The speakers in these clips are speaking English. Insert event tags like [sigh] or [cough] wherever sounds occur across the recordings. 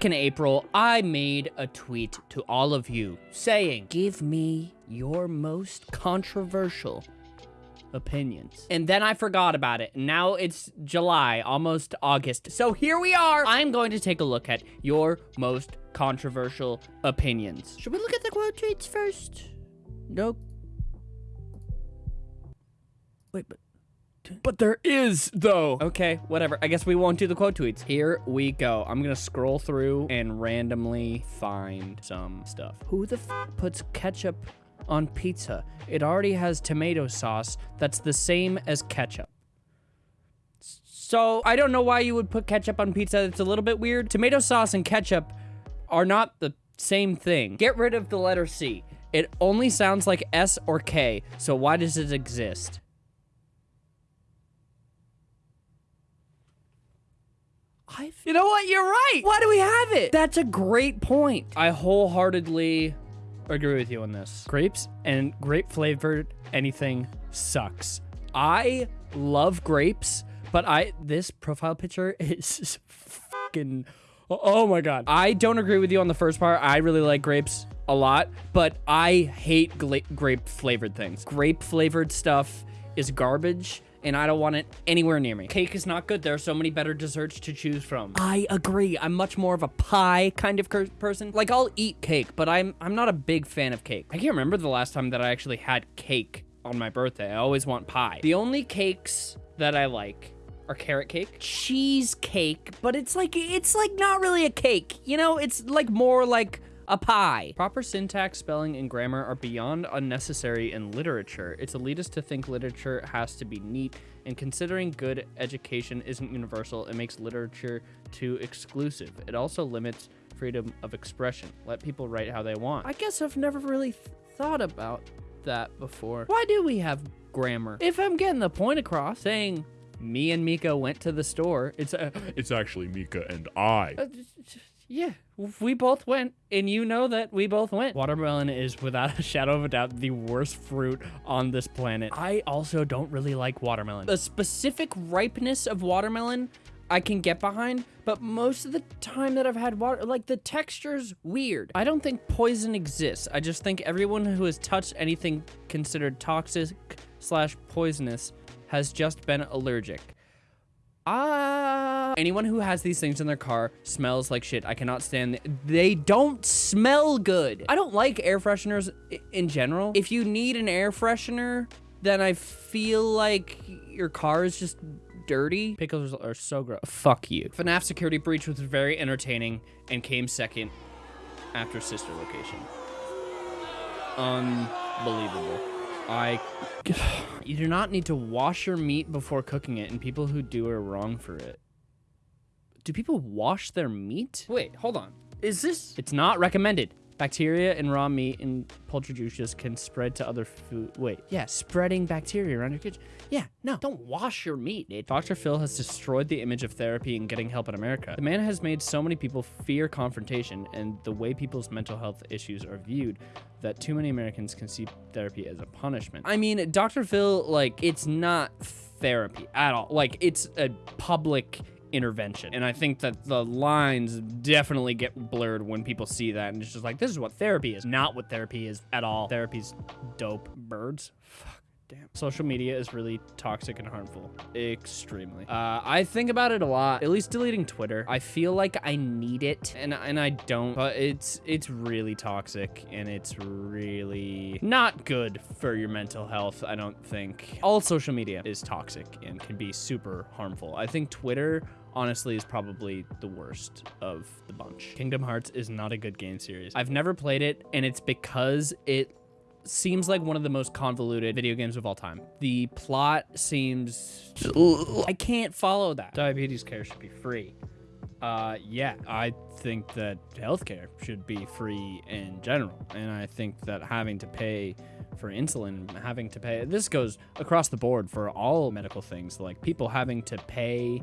Back in April, I made a tweet to all of you saying, give me your most controversial opinions. And then I forgot about it. Now it's July, almost August. So here we are. I'm going to take a look at your most controversial opinions. Should we look at the quote tweets first? Nope. Wait, but But there is, though. Okay, whatever. I guess we won't do the quote tweets. Here we go. I'm gonna scroll through and randomly find some stuff. Who the puts ketchup on pizza? It already has tomato sauce that's the same as ketchup. So, I don't know why you would put ketchup on pizza. It's a little bit weird. Tomato sauce and ketchup are not the same thing. Get rid of the letter C. It only sounds like S or K, so why does it exist? I You know what? You're right. why do we have it? That's a great point. I wholeheartedly agree with you on this. Grapes and grape flavored anything sucks. I love grapes, but I this profile picture [laughs] is fucking oh my god. I don't agree with you on the first part. I really like grapes a lot, but I hate grape flavored things. Grape flavored stuff is garbage and I don't want it anywhere near me. Cake is not good. There are so many better desserts to choose from. I agree. I'm much more of a pie kind of person. Like I'll eat cake, but I'm I'm not a big fan of cake. I can't remember the last time that I actually had cake on my birthday. I always want pie. The only cakes that I like are carrot cake, cheesecake, but it's like it's like not really a cake. You know, it's like more like a pie. Proper syntax, spelling, and grammar are beyond unnecessary in literature. It's elitist to think literature has to be neat, and considering good education isn't universal, it makes literature too exclusive. It also limits freedom of expression. Let people write how they want. I guess I've never really th- thought about that before. Why do we have grammar? If I'm getting the point across, saying me and Mika went to the store, it's a It's actually Mika and I. uh, yeah, we both went, and you know that we both went. Watermelon is, without [laughs] a shadow of a doubt, the worst fruit on this planet. I also don't really like watermelon. The specific ripeness of watermelon I can get behind, but most of the time that I've had water, like the texture's weird. I don't think poison exists. I just think everyone who has touched anything considered toxic slash poisonous has just been allergic. Ah. Anyone who has these things in their car smells like shit. I cannot stand th- They don't smell good. I don't like air fresheners in general. If you need an air freshener, then I feel like your car is just dirty. Pickles are so gross. Fuck you. FNAF Security Breach was very entertaining and came second after Sister Location. Unbelievable. I. [sighs] You do not need to wash your meat before cooking it, and people who do are wrong for it. Do people wash their meat? Wait, hold on. Is this? It's not recommended. Bacteria in raw meat and poultry juices can spread to other food. Wait, yeah, spreading bacteria around your kitchen. Yeah, no, don't wash your meat. Dude. Dr. Phil has destroyed the image of therapy and getting help in America. The man has made so many people fear confrontation and the way people's mental health issues are viewed that too many Americans can see therapy as a punishment. I mean, Dr. Phil, like, it's not therapy at all. Like, it's a public intervention. And I think that the lines definitely get blurred when people see that and it's just like, this is what therapy is. Not what therapy is at all. Therapy's dope. Birds? Fuck. Damn. Social media is really toxic and harmful. Extremely. Uh, I think about it a lot. At least deleting Twitter. I feel like I need it, and and I don't. But it's it's really toxic, and it's really not good for your mental health. I don't think. All social media is toxic and can be super harmful. I think Twitter honestly is probably the worst of the bunch. Kingdom Hearts is not a good game series. I've never played it, and it's because it seems like one of the most convoluted video games of all time. The plot seems I can't follow that. Diabetes care should be free. Uh yeah, I think that healthcare should be free in general. And I think that having to pay for insulin, having to pay this goes across the board for all medical things, like people having to pay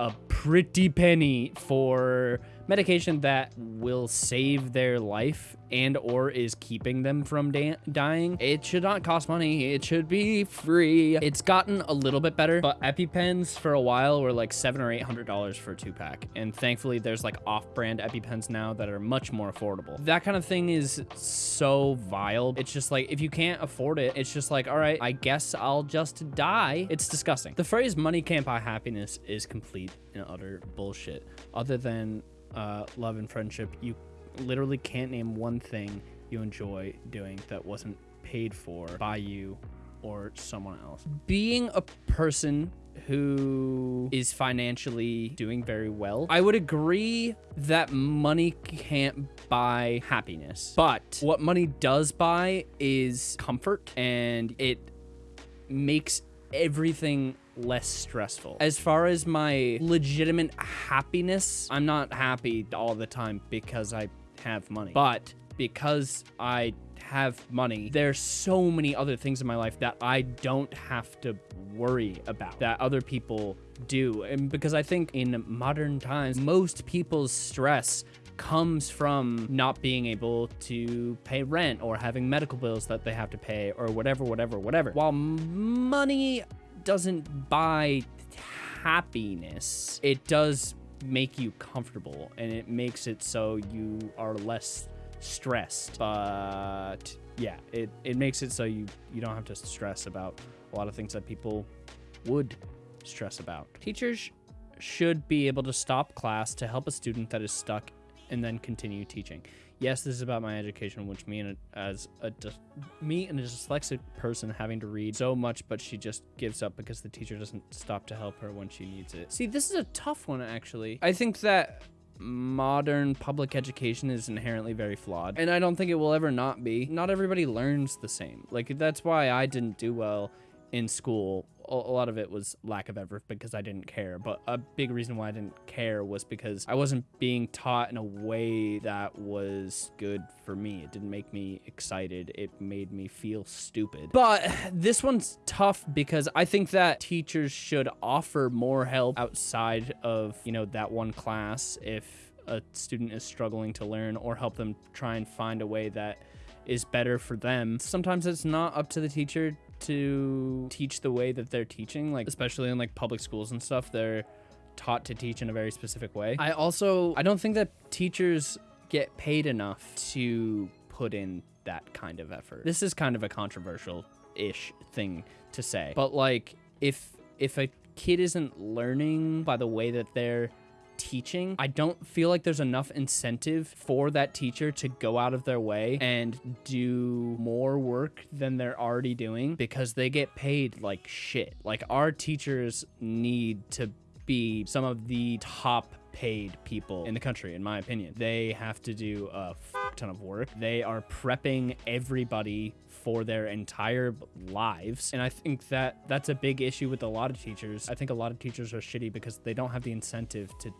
a pretty penny for medication that will save their life and or is keeping them from dying, it should not cost money. It should be free. It's gotten a little bit better, but EpiPens for a while were like seven or eight hundred dollars for a two pack, and thankfully there's like off-brand EpiPens now that are much more affordable. That kind of thing is so vile. It's just like if you can't afford it, it's just like all right, I guess I'll just die. It's disgusting. The phrase "money can't buy happiness" is complete and utter bullshit. Other than uh, love and friendship, you literally can't name one thing you enjoy doing that wasn't paid for by you or someone else. Being a person who is financially doing very well, I would agree that money can't buy happiness. But what money does buy is comfort and it makes everything less stressful. As far as my legitimate happiness, I'm not happy all the time because I have money. But because I have money, there's so many other things in my life that I don't have to worry about that other people do. And because I think in modern times, most people's stress comes from not being able to pay rent or having medical bills that they have to pay or whatever, whatever, whatever. While money doesn't buy happiness, it does make you comfortable and it makes it so you are less stressed. But yeah, it, it makes it so you, you don't have to stress about a lot of things that people would stress about. Teachers should be able to stop class to help a student that is stuck and then continue teaching. Yes, this is about my education, which me and a, as a me and a dyslexic person having to read so much, but she just gives up because the teacher doesn't stop to help her when she needs it. See, this is a tough one actually. I think that modern public education is inherently very flawed, and I don't think it will ever not be. Not everybody learns the same. Like that's why I didn't do well in school a lot of it was lack of effort because I didn't care. But a big reason why I didn't care was because I wasn't being taught in a way that was good for me. It didn't make me excited. It made me feel stupid. But [sighs] this one's tough because I think that teachers should offer more help outside of, you know, that one class if a student is struggling to learn or help them try and find a way that is better for them. Sometimes it's not up to the teacher to teach the way that they're teaching, like especially in like public schools and stuff, they're taught to teach in a very specific way. I also I don't think that teachers get paid enough to put in that kind of effort. This is kind of a controversial ish thing to say. But like if if a kid isn't learning by the way that they're teaching, I don't feel like there's enough incentive for that teacher to go out of their way and do more work than they're already doing because they get paid like shit. Like our teachers need to be some of the top paid people in the country, in my opinion. They have to do a ton of work. They are prepping everybody for their entire lives. And I think that that's a big issue with a lot of teachers. I think a lot of teachers are shitty because they don't have the incentive to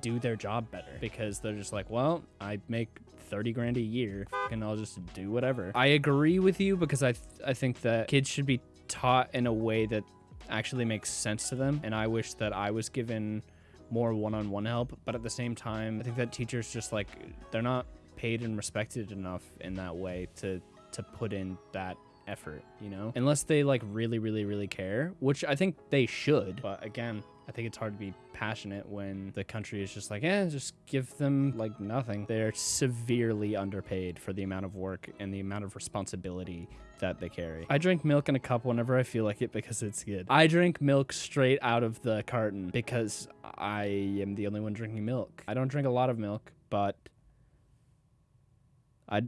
do their job better because they're just like, well, I make 30 grand a year and I'll just do whatever. I agree with you because I, th I think that kids should be taught in a way that actually makes sense to them. And I wish that I was given more one-on-one -on -one help. But at the same time, I think that teachers just like, they're not paid and respected enough in that way to, to put in that effort, you know? Unless they like really, really, really care, which I think they should. But again, I think it's hard to be passionate when the country is just like, eh, just give them like nothing. They're severely underpaid for the amount of work and the amount of responsibility that they carry. I drink milk in a cup whenever I feel like it because it's good. I drink milk straight out of the carton because I am the only one drinking milk. I don't drink a lot of milk, but I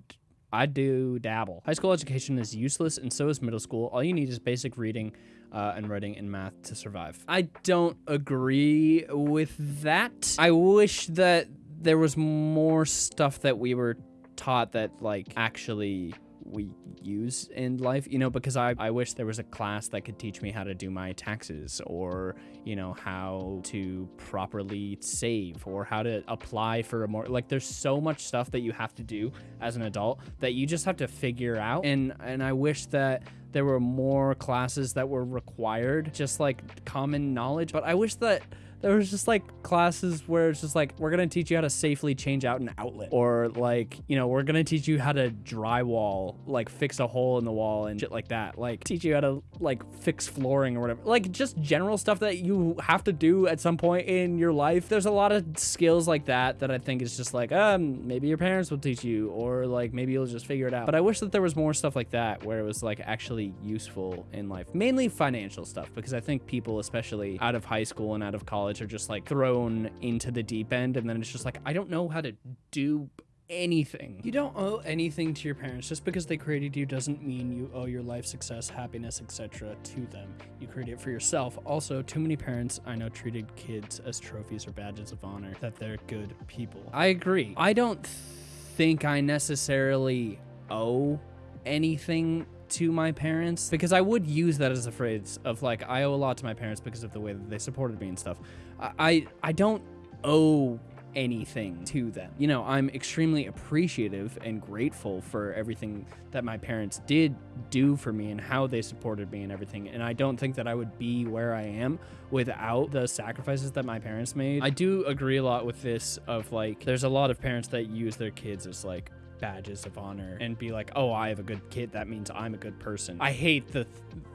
I do dabble. High school education is useless and so is middle school. All you need is basic reading, uh, and writing and math to survive. I don't agree with that. I wish that there was more stuff that we were taught that like actually we use in life, you know, because I, I wish there was a class that could teach me how to do my taxes or, you know, how to properly save or how to apply for a more like there's so much stuff that you have to do as an adult that you just have to figure out. And and I wish that there were more classes that were required, just like common knowledge. But I wish that There was just like classes where it's just like, we're going to teach you how to safely change out an outlet. Or like, you know, we're going to teach you how to drywall, like fix a hole in the wall and shit like that. Like teach you how to like fix flooring or whatever. Like just general stuff that you have to do at some point in your life. There's a lot of skills like that that I think is just like, um, maybe your parents will teach you or like maybe you'll just figure it out. But I wish that there was more stuff like that where it was like actually useful in life. Mainly financial stuff because I think people, especially out of high school and out of college, are just like thrown into the deep end and then it's just like, I don't know how to do anything. You don't owe anything to your parents. Just because they created you doesn't mean you owe your life success, happiness, etc. to them. You create it for yourself. Also, too many parents I know treated kids as trophies or badges of honor, that they're good people. I agree. I don't think I necessarily owe anything to my parents because I would use that as a phrase of like I owe a lot to my parents because of the way that they supported me and stuff. I I, I don't owe anything to them. You know, I'm extremely appreciative and grateful for everything that my parents did do for me and how they supported me and everything. And I don't think that I would be where I am without the sacrifices that my parents made. I do agree a lot with this of like, there's a lot of parents that use their kids as like, badges of honor and be like, "Oh, I have a good kid. That means I'm a good person." I hate the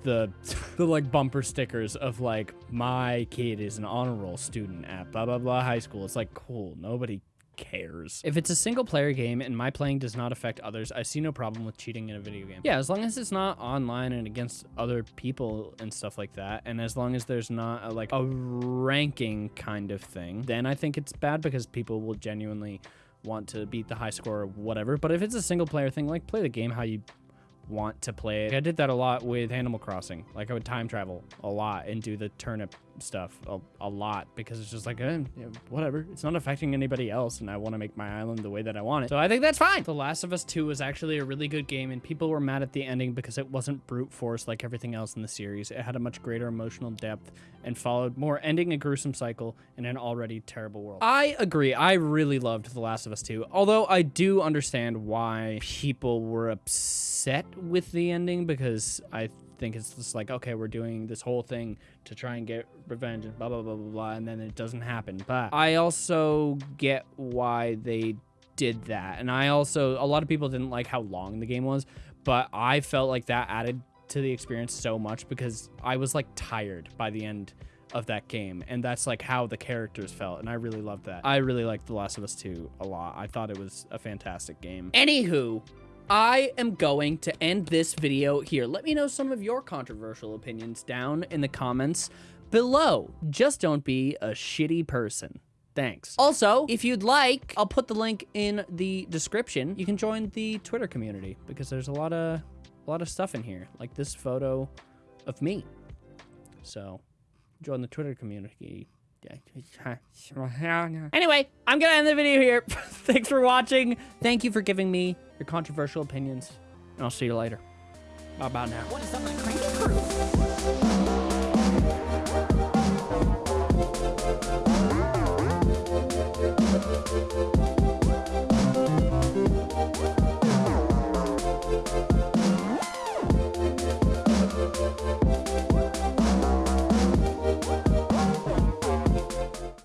the the like bumper stickers of like my kid is an honor roll student at blah blah blah high school. It's like, cool. Nobody cares. If it's a single player game and my playing does not affect others, I see no problem with cheating in a video game. Yeah, as long as it's not online and against other people and stuff like that, and as long as there's not a, like a ranking kind of thing, then I think it's bad because people will genuinely want to beat the high score or whatever. But if it's a single player thing, like play the game how you want to play it. I did that a lot with Animal Crossing. Like I would time travel a lot and do the turnip stuff a, a lot because it's just like, eh, whatever. It's not affecting anybody else and I want to make my island the way that I want it. So I think that's fine. The Last of Us 2 was actually a really good game and people were mad at the ending because it wasn't brute force like everything else in the series. It had a much greater emotional depth and followed more ending a gruesome cycle in an already terrible world. I agree. I really loved The Last of Us 2, although I do understand why people were upset with the ending because I think it's just like, okay, we're doing this whole thing to try and get revenge and blah, blah, blah, blah, blah, and then it doesn't happen. But I also get why they did that. And I also, a lot of people didn't like how long the game was, but I felt like that added to the experience so much because I was like tired by the end of that game and that's like how the characters felt and I really loved that. I really liked The Last of Us 2 a lot. I thought it was a fantastic game. Anywho, I am going to end this video here. Let me know some of your controversial opinions down in the comments below. Just don't be a shitty person. Thanks. Also, if you'd like, I'll put the link in the description. You can join the Twitter community because there's a lot of a lot of stuff in here, like this photo of me. So, join the Twitter community. Anyway, I'm gonna end the video here. [laughs] Thanks for watching. Thank you for giving me your controversial opinions. And I'll see you later. Bye bye now.